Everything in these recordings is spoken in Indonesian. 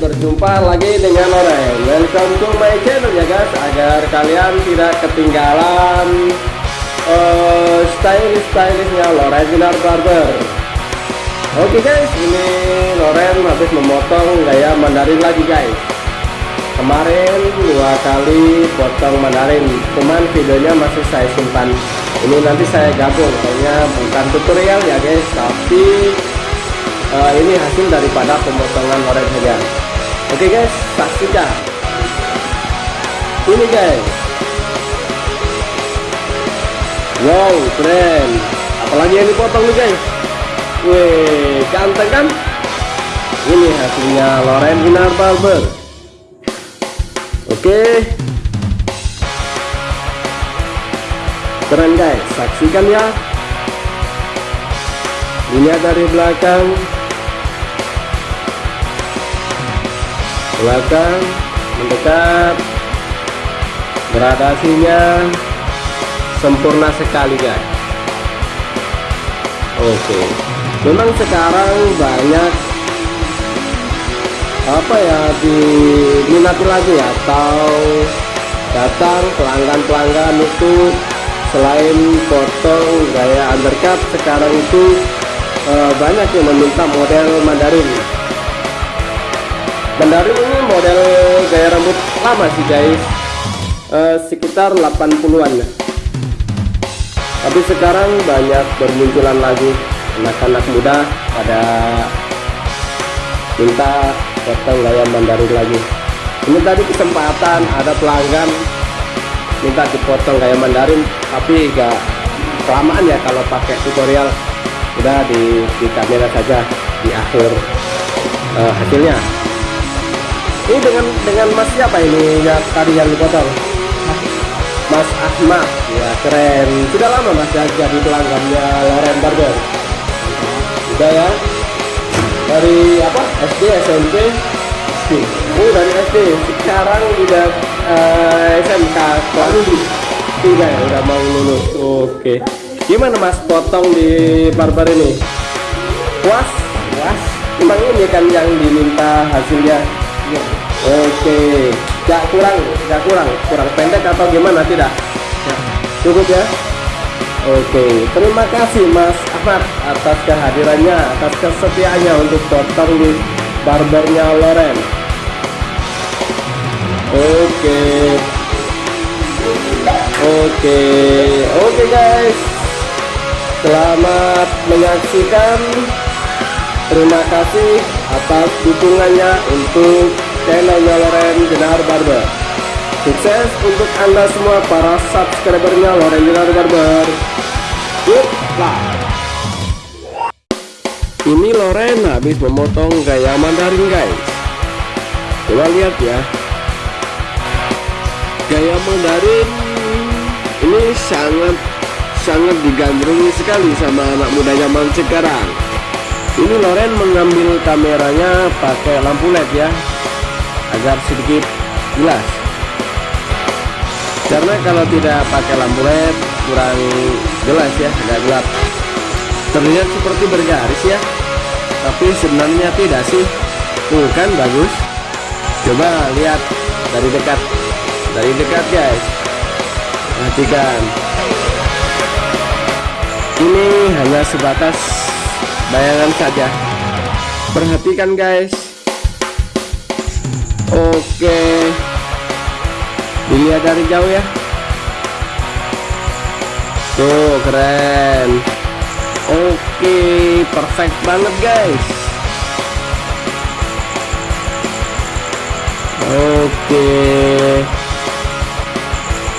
berjumpa lagi dengan Loren Welcome to my channel ya guys. Agar kalian tidak ketinggalan uh, Stylish-stylishnya Loren Sinar Barber. Oke guys, ini Loren habis memotong gaya Mandarin lagi guys. Kemarin dua kali potong Mandarin Cuman videonya masih saya simpan. Ini nanti saya gabung Kayaknya bukan tutorial ya guys Tapi uh, ini hasil daripada pemotongan orange saja oke okay guys saksikan ini guys. Wow keren. Apalagi yang dipotong nih guys. Wih ganteng kan? Ini hasilnya Loren Inar Barber. Oke. Okay. keren guys. Saksikan ya. Dilihat dari belakang belakang mendekat. Gradasinya sempurna sekali guys. Oke. Memang sekarang banyak apa ya diminati lagi atau datang pelanggan-pelanggan itu selain potong gaya undercut sekarang itu uh, banyak yang meminta model Mandarin Mandarin ini model gaya rambut lama sih guys. Uh, sekitar 80-an tapi sekarang banyak bermunculan lagi anak-anak muda pada minta potong gaya Mandarin lagi. Ini tadi kesempatan ada pelanggan minta dipotong gaya Mandarin tapi gak kelamaan ya kalau pakai tutorial. Udah di, di kamera saja di akhir uh, hasilnya ini dengan dengan mas siapa ini ya tadi yang dipotong? Mas Ahmad. Ya keren. Sudah lama mas ya jadi pelanggannya Loren Barber. Sudah ya? Dari apa? SD SMP SD oh dari SD sekarang udah uh, SMK kelas tiga ya udah mau lulus. Oke. Gimana mas potong di barber ini? Puas? Puas. Memang ini kan yang diminta hasilnya? Ya. Oke gak kurang gak kurang kurang pendek atau gimana? Tidak. Cukup ya? Oke terima kasih mas Ahmad atas kehadirannya atas kesetiaannya untuk potong di barbernya Loren. Oke. Oke. Oke guys. Selamat menyaksikan. Terima kasih atas dukungannya untuk channelnya Loren Jenar Barber. Sukses untuk anda semua para subscribernya Loren Jenar Barber. Good luck ini Loren habis memotong gaya Mandarin guys. Coba lihat ya. Gaya Mandarin ini sangat sangat digandrungi sekali sama anak muda zaman sekarang. Ini Loren mengambil kameranya pakai lampu led ya agar sedikit jelas. Karena kalau tidak pakai lampu led kurang jelas ya agak gelap. Terlihat seperti bergaris ya tapi sebenarnya tidak sih. Tuh kan bagus. Coba lihat dari dekat. Dari dekat guys. Perhatikan. Ini hanya sebatas bayangan saja. Perhatikan guys oke. Dilihat dari jauh ya. Tuh keren. Oke perfect banget guys. Oke.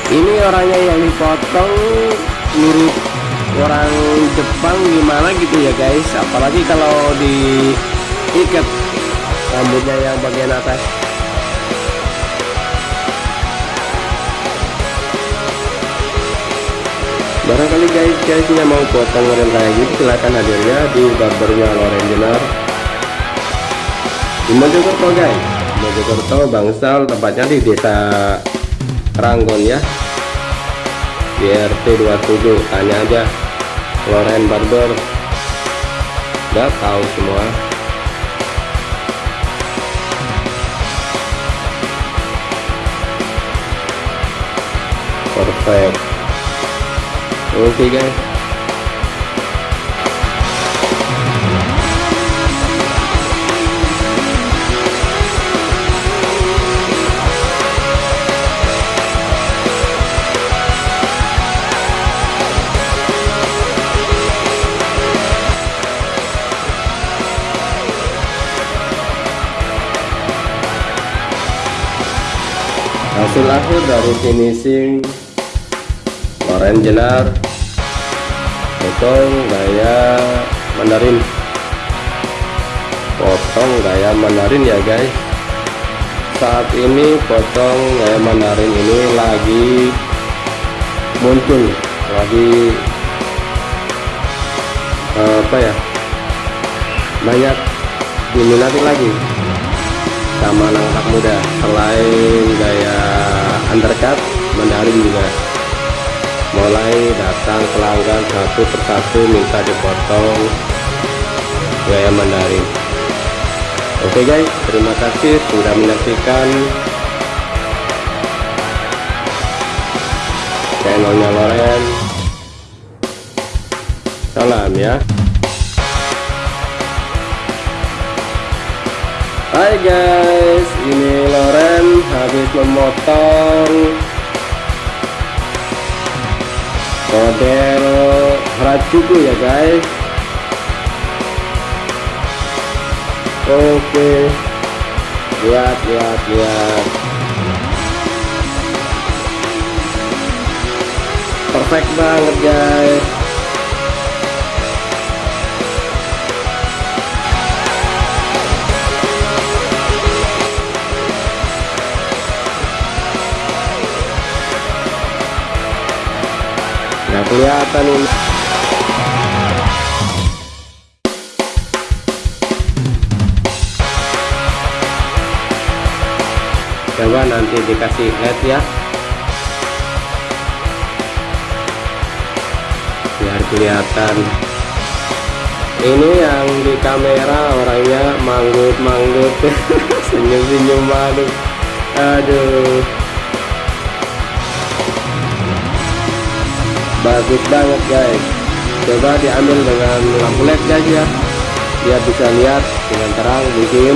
Ini orangnya yang dipotong mirip orang Jepang gimana gitu ya guys. Apalagi kalau diikat rambutnya yang bagian atas barangkali guys guys yang mau potong rem kayak gitu silahkan hadirnya di barbernya Loren Jenar. Di Mojokerto guys Mojokerto Bangsal tempatnya di desa Ranggon ya. Di RT 27 tanya aja. Loren Barber. Udah tahu semua. Perfect okay, guys. Hasil akhir dari finishing loren jenar potong gaya mandarin. Potong gaya mandarin ya guys. Saat ini potong gaya mandarin ini lagi muncul lagi apa ya banyak diminati lagi sama anak-anak muda. Selain gaya undercut Mandarin juga mulai datang pelanggan satu persatu minta dipotong. Gaya Mandarin oke okay guys terima kasih sudah menyaksikan channelnya Loren. Salam ya. Hai guys, ini Loren habis memotong model Harajuku ya guys. Oke, lihat lihat lihat. Perfect banget guys. Kelihatan ini. Coba nanti dikasih LED ya. Biar kelihatan. Ini yang di kamera orangnya manggut-manggut. Senyum-senyum malu aduh bagus banget guys. Coba diambil dengan lampu led guys ya. Biar bisa lihat dengan terang mungkin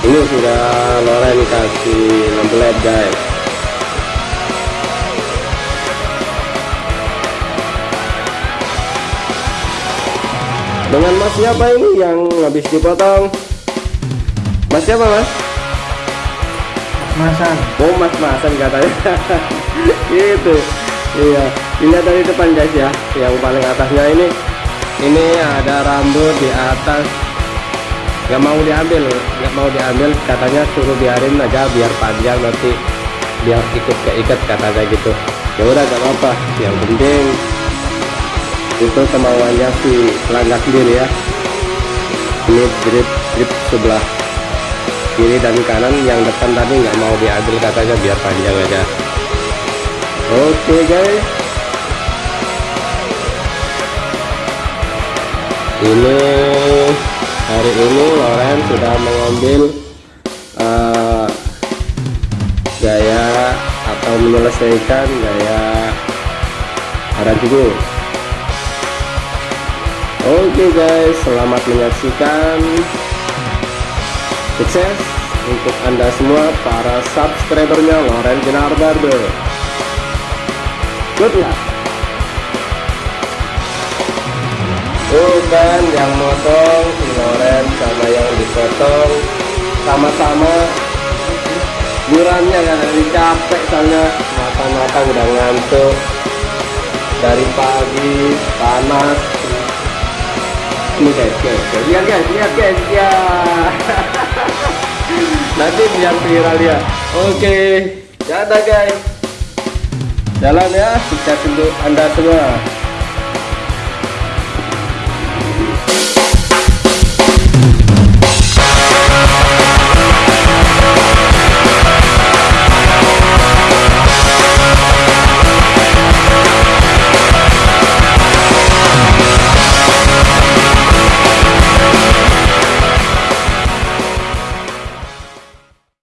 ini sudah Loren kasih lampu led guys. Dengan mas siapa ini yang habis dipotong? Mas siapa mas? Masan oh mas masan katanya gitu. Iya. Dilihat dari depan guys ya. Yang paling atasnya ini ini ada rambut di atas. Nggak mau diambil nggak mau diambil. Katanya suruh biarin aja biar panjang nanti biar ikut keikat katanya gitu. Ya udah gak apa-apa. Yang penting itu kemauannya si pelanggan sendiri ya. Ini drip drip sebelah kiri dan kanan yang depan tadi nggak mau diambil katanya biar panjang aja okay, guys. Ini hari ini Loren sudah mengambil uh, gaya atau menyelesaikan gaya Harajuku oke okay guys. Selamat menyaksikan. Sukses untuk anda semua para subscribernya Loren Jenar Barber good luck. Oh kan yang motong si Loren sama yang dipotong. Sama-sama. Burannya kan dari capek soalnya mata-mata udah ngantuk. Dari pagi panas. Ini guys guys, guys. lihat guys lihat guys. Ya. Nanti biar viral ya. Oke. Okay. dadah guys jalan ya sukses untuk anda semua